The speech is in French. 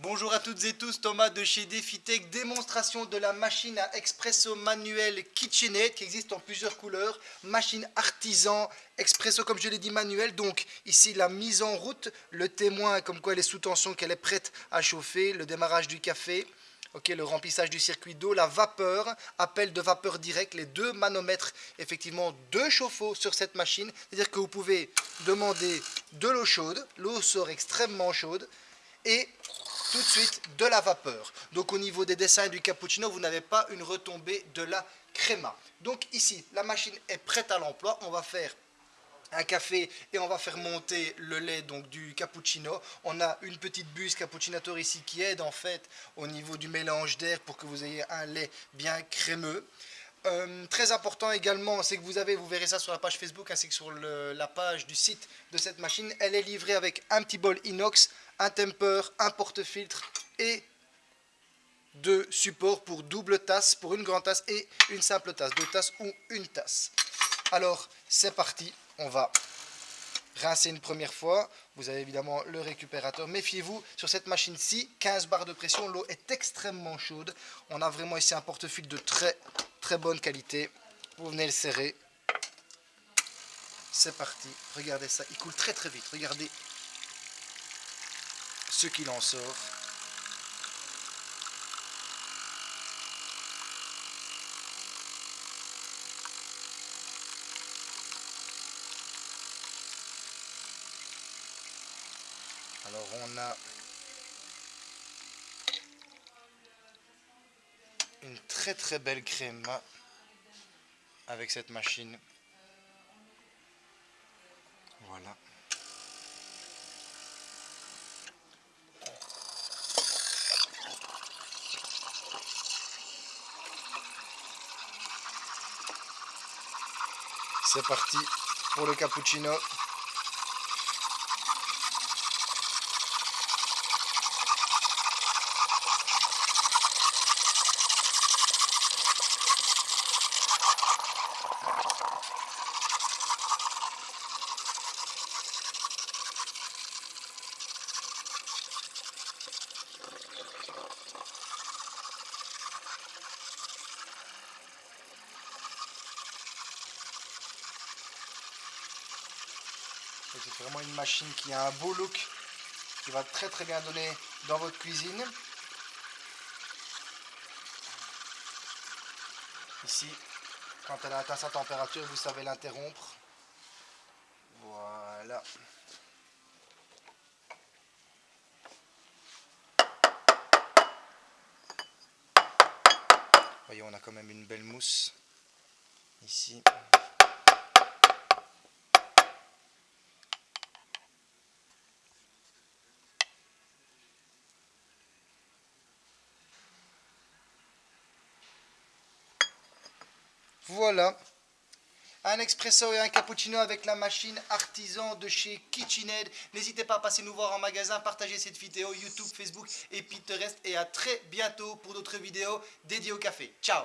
Bonjour à toutes et tous, Thomas de chez DefiTech, démonstration de la machine à expresso manuel KitchenAid qui existe en plusieurs couleurs, machine artisan, expresso comme je l'ai dit manuel, donc ici la mise en route, le témoin comme quoi elle est sous tension, qu'elle est prête à chauffer, le démarrage du café, le remplissage du circuit d'eau, la vapeur, appel de vapeur direct, les deux manomètres, effectivement deux chauffe-eau sur cette machine, c'est-à-dire que vous pouvez demander de l'eau chaude, l'eau sort extrêmement chaude, et tout de suite de la vapeur. Donc au niveau des dessins du cappuccino, vous n'avez pas une retombée de la créma. Donc ici, la machine est prête à l'emploi. On va faire un café et on va faire monter le lait donc du cappuccino. On a une petite buse cappuccinator ici qui aide en fait au niveau du mélange d'air pour que vous ayez un lait bien crémeux. Euh, très important également, c'est que vous avez, vous verrez ça sur la page Facebook ainsi que sur la page du site de cette machine. Elle est livrée avec un petit bol inox, un temper, un porte-filtre et deux supports pour double tasse, pour une grande tasse et une simple tasse, deux tasses ou une tasse. Alors, c'est parti, on va rincer une première fois. Vous avez évidemment le récupérateur. Méfiez-vous, sur cette machine-ci, 15 barres de pression, l'eau est extrêmement chaude. On a vraiment ici un porte-filtre de très très bonne qualité. Vous venez le serrer. C'est parti. Regardez ça, il coule très très vite. Regardez ce qu'il en sort. Alors on a une très très belle crème avec cette machine. Voilà. C'est parti pour le cappuccino. C'est vraiment une machine qui a un beau look, qui va très très bien donner dans votre cuisine. Ici, quand elle a atteint sa température, vous savez l'interrompre. Voilà. Voyez, on a quand même une belle mousse ici. Voilà. Un expresso et un cappuccino avec la machine artisan de chez KitchenAid. N'hésitez pas à passer nous voir en magasin, partager cette vidéo YouTube, Facebook et Pinterest. Et à très bientôt pour d'autres vidéos dédiées au café. Ciao